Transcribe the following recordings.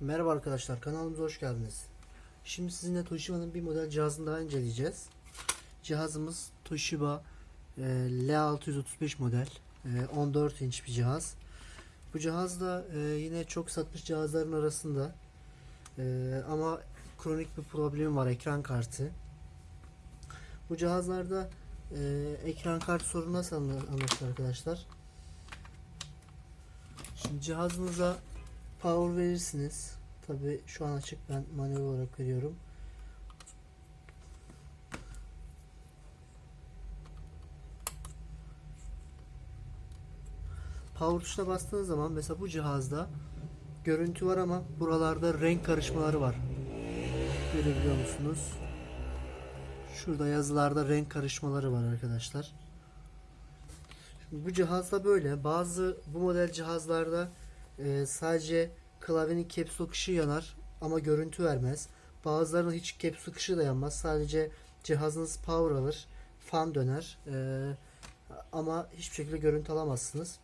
Merhaba arkadaşlar kanalımıza hoş geldiniz. Şimdi sizinle Toshiba'nın bir model cihazını daha inceleyeceğiz. Cihazımız Toshiba e, L635 model. E, 14 inç bir cihaz. Bu cihaz da e, yine çok satmış cihazların arasında. E, ama kronik bir problemi var ekran kartı. Bu cihazlarda e, ekran kartı sorunu nasıl anla- anlaşılır arkadaşlar? Şimdi cihazınıza power verirsiniz. Tabi şu an açık ben manuel olarak veriyorum. Power tuşuna bastığınız zaman mesela bu cihazda görüntü var ama buralarda renk karışmaları var. Görebiliyor musunuz? Şurada yazılarda renk karışmaları var arkadaşlar. Şimdi bu cihazda böyle. Bazı bu model cihazlarda e, sadece klavyenin caps lock yanar ama görüntü vermez. Bazılarının hiç caps lock da yanmaz. Sadece cihazınız power alır. Fan döner. E, ama hiçbir şekilde görüntü alamazsınız.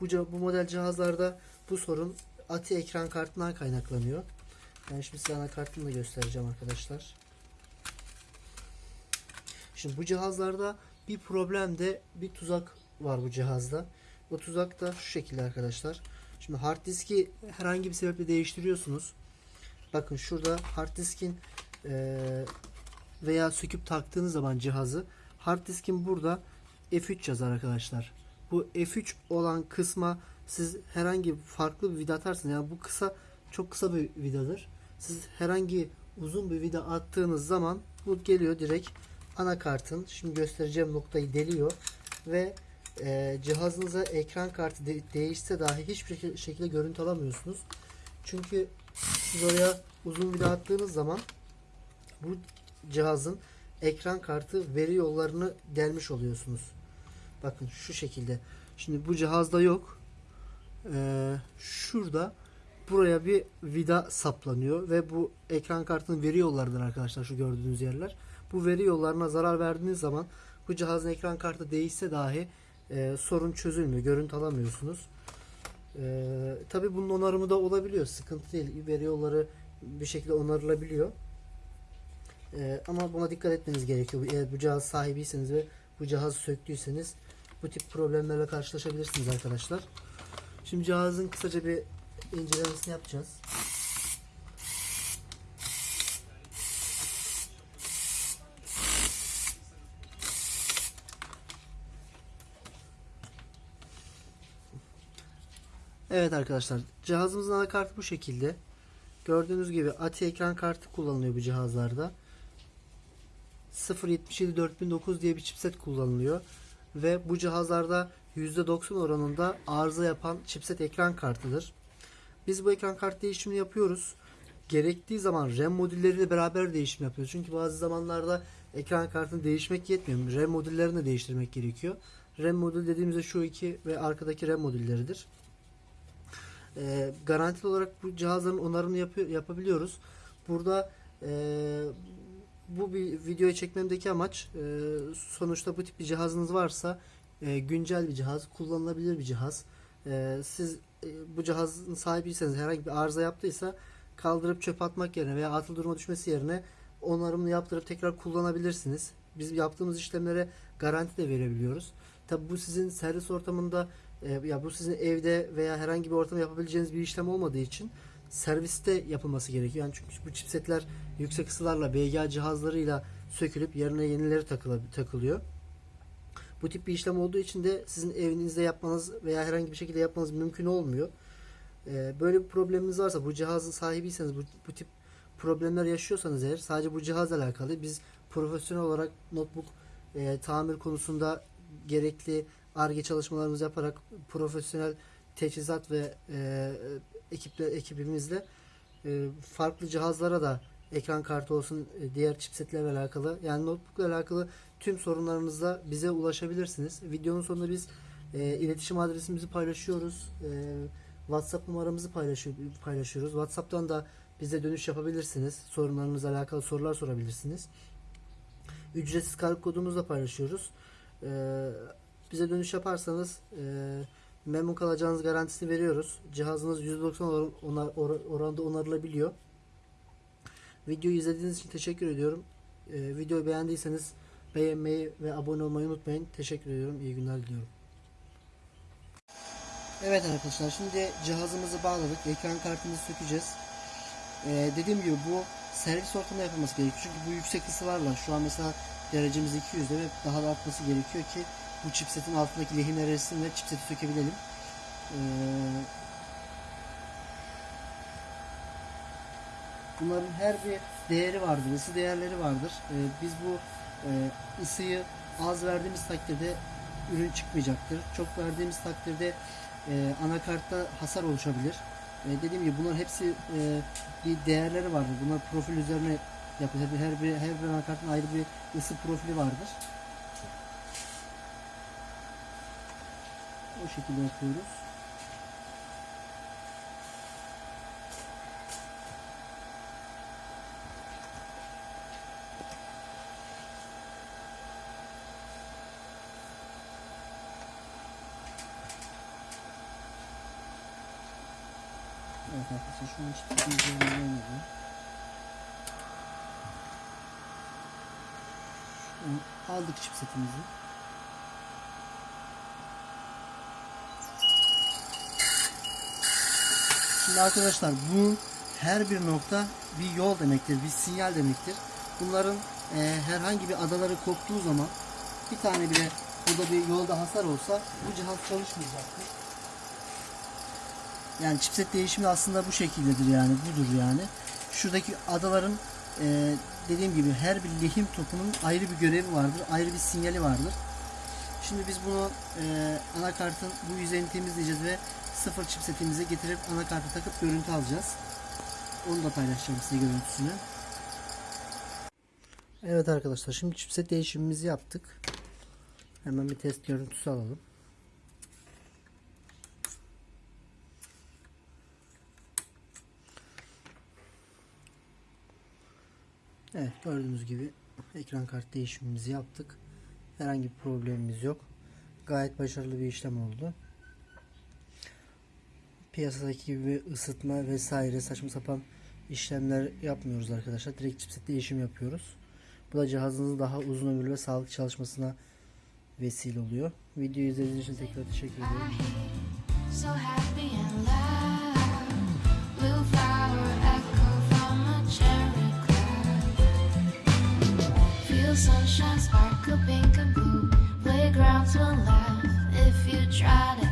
Bu, bu model cihazlarda bu sorun ATI ekran kartından kaynaklanıyor. Ben şimdi size anakartını da göstereceğim arkadaşlar. Şimdi bu cihazlarda bir problem de bir tuzak var bu cihazda. Bu tuzak da şu şekilde arkadaşlar. Şimdi hard diski herhangi bir sebeple değiştiriyorsunuz. Bakın şurada hard diskin eee, veya söküp taktığınız zaman cihazı hard diskin burada F3 yazar arkadaşlar. Bu F3 olan kısma siz herhangi farklı bir vida atarsınız. Yani bu kısa çok kısa bir vidadır. Siz herhangi uzun bir vida attığınız zaman bu geliyor direkt anakartın şimdi göstereceğim noktayı deliyor ve e, cihazınıza ekran kartı de- değişse dahi hiçbir şekilde, görüntü alamıyorsunuz. Çünkü siz oraya uzun vida attığınız zaman bu cihazın ekran kartı veri yollarını delmiş oluyorsunuz. Bakın şu şekilde. Şimdi bu cihazda yok. Ee, şurada buraya bir vida saplanıyor ve bu ekran kartının veri yollarıdır arkadaşlar şu gördüğünüz yerler. Bu veri yollarına zarar verdiğiniz zaman bu cihazın ekran kartı değişse dahi e, sorun çözülmüyor. Görüntü alamıyorsunuz. E, Tabi bunun onarımı da olabiliyor. Sıkıntı değil. Veri yolları bir şekilde onarılabiliyor. E, ama buna dikkat etmeniz gerekiyor. Eğer bu cihaz sahibiyseniz ve bu cihazı söktüyseniz bu tip problemlerle karşılaşabilirsiniz arkadaşlar. Şimdi cihazın kısaca bir incelemesini yapacağız. Evet arkadaşlar cihazımızın anakartı bu şekilde. Gördüğünüz gibi ATI ekran kartı kullanılıyor bu cihazlarda. 077 4009 diye bir chipset kullanılıyor. Ve bu cihazlarda %90 oranında arıza yapan chipset ekran kartıdır. Biz bu ekran kart değişimini yapıyoruz. Gerektiği zaman RAM modülleriyle beraber değişim yapıyoruz. Çünkü bazı zamanlarda ekran kartını değişmek yetmiyor. RAM modüllerini de değiştirmek gerekiyor. RAM modül dediğimizde şu iki ve arkadaki RAM modülleridir. Ee, garantili olarak bu cihazların onarımını yapıyor, yapabiliyoruz. Burada e, bu bir videoyu çekmemdeki amaç e, sonuçta bu tip bir cihazınız varsa e, güncel bir cihaz, kullanılabilir bir cihaz. E, siz e, bu cihazın sahibiyseniz herhangi bir arıza yaptıysa kaldırıp çöp atmak yerine veya atıl duruma düşmesi yerine onarımını yaptırıp tekrar kullanabilirsiniz. Biz yaptığımız işlemlere garanti de verebiliyoruz. Tabi bu sizin servis ortamında e, ya bu sizin evde veya herhangi bir ortamda yapabileceğiniz bir işlem olmadığı için serviste yapılması gerekiyor. Yani çünkü bu chipsetler yüksek ısılarla BGA cihazlarıyla sökülüp yerine yenileri takılıyor. Bu tip bir işlem olduğu için de sizin evinizde yapmanız veya herhangi bir şekilde yapmanız mümkün olmuyor. Ee, böyle bir probleminiz varsa bu cihazın sahibiyseniz bu, bu tip problemler yaşıyorsanız eğer sadece bu cihazla alakalı biz profesyonel olarak notebook e, tamir konusunda gerekli ARGE çalışmalarımızı yaparak profesyonel teçhizat ve e, ekiple ekibimizle e, farklı cihazlara da ekran kartı olsun e, diğer chipsetlerle alakalı yani notebookla alakalı tüm sorunlarınızda bize ulaşabilirsiniz. Videonun sonunda biz e, iletişim adresimizi paylaşıyoruz. E, WhatsApp numaramızı paylaşıyor, paylaşıyoruz. WhatsApp'tan da bize dönüş yapabilirsiniz. Sorunlarınızla alakalı sorular sorabilirsiniz. Ücretsiz kargo kodumuzu da paylaşıyoruz. E, bize dönüş yaparsanız e, memnun kalacağınız garantisini veriyoruz. Cihazınız %90 or- onar- or- oranda onarılabiliyor. Videoyu izlediğiniz için teşekkür ediyorum. Ee, videoyu beğendiyseniz beğenmeyi ve abone olmayı unutmayın. Teşekkür ediyorum. İyi günler diliyorum. Evet arkadaşlar şimdi cihazımızı bağladık. Ekran kartımızı sökeceğiz. Ee, dediğim gibi bu servis ortamında yapılması gerekiyor. Çünkü bu yüksek ısılarla şu an mesela derecemiz 200'de ve daha da artması gerekiyor ki bu chipsetin altındaki lehimler erisin ve chipseti sökebilelim. Ee, bunların her bir değeri vardır, ısı değerleri vardır. Ee, biz bu e, ısıyı az verdiğimiz takdirde ürün çıkmayacaktır. Çok verdiğimiz takdirde e, anakartta hasar oluşabilir. E, dediğim gibi bunların hepsi e, bir değerleri vardır. Bunlar profil üzerine yapılır. Her bir her bir anakartın ayrı bir ısı profili vardır. O şekilde yapıyoruz. Evet arkadaşlar şu an hiçbir şey an aldık chipsetimizi. Şimdi arkadaşlar bu her bir nokta bir yol demektir, bir sinyal demektir. Bunların e, herhangi bir adaları koptuğu zaman bir tane bile burada bir yolda hasar olsa bu cihaz çalışmayacaktır. Yani chipset değişimi aslında bu şekildedir yani budur yani. Şuradaki adaların e, dediğim gibi her bir lehim topunun ayrı bir görevi vardır, ayrı bir sinyali vardır. Şimdi biz bunu e, anakartın bu yüzeyini temizleyeceğiz ve sıfır chipsetimizi getirip anakarta takıp görüntü alacağız. Onu da paylaşacağım size görüntüsünü. Evet arkadaşlar şimdi chipset değişimimizi yaptık. Hemen bir test görüntüsü alalım. Evet gördüğünüz gibi ekran kart değişimimizi yaptık. Herhangi bir problemimiz yok. Gayet başarılı bir işlem oldu. Piyasadaki gibi ısıtma vesaire saçma sapan işlemler yapmıyoruz arkadaşlar. Direkt chipset değişim yapıyoruz. Bu da cihazınızın daha uzun ömürlü ve sağlıklı çalışmasına vesile oluyor. Videoyu izlediğiniz için tekrar teşekkür. Feel sunshine sparkle pink and blue. Playgrounds will laugh if you try to